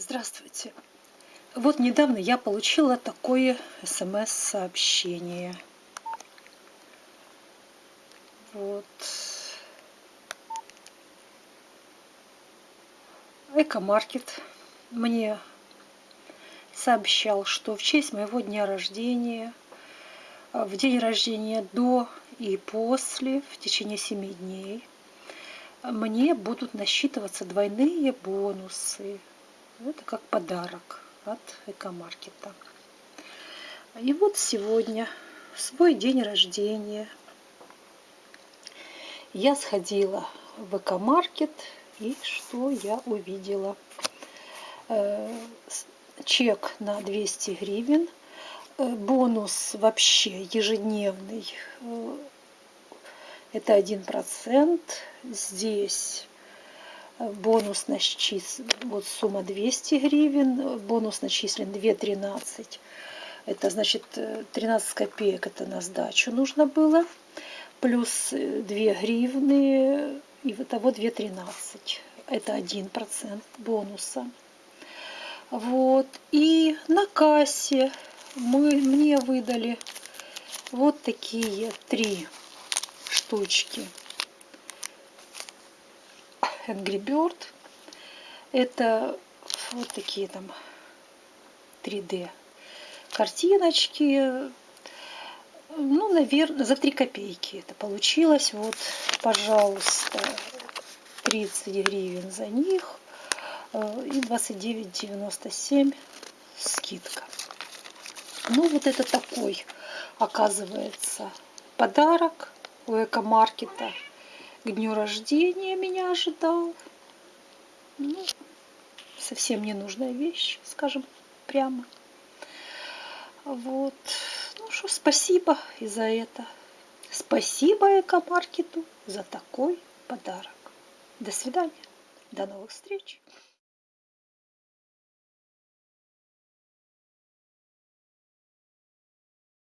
Здравствуйте. Вот недавно я получила такое смс-сообщение. Вот. Экомаркет мне сообщал, что в честь моего дня рождения, в день рождения до и после, в течение семи дней, мне будут насчитываться двойные бонусы это как подарок от экомаркета. И вот сегодня, в свой день рождения, я сходила в экомаркет, и что я увидела? Э, чек на 200 гривен, э, бонус вообще ежедневный, э, это один процент. Здесь бонус начислен, вот сумма 200 гривен, бонус начислен 2,13. Это значит 13 копеек это на сдачу нужно было. Плюс 2 гривны, и вот того 2,13. Это 1% бонуса. Вот. И на кассе мы, мне выдали вот такие три штучки Angry Bird. Это вот такие там 3D картиночки. Ну, наверное, за 3 копейки это получилось. Вот, пожалуйста, 30 гривен за них э, и 29,97 скидка. Ну, вот это такой, оказывается, подарок у экомаркета к дню рождения меня ожидал. Ну, совсем ненужная вещь, скажем прямо. Вот. Ну что, спасибо и за это. Спасибо экомаркету за такой подарок. До свидания. До новых встреч.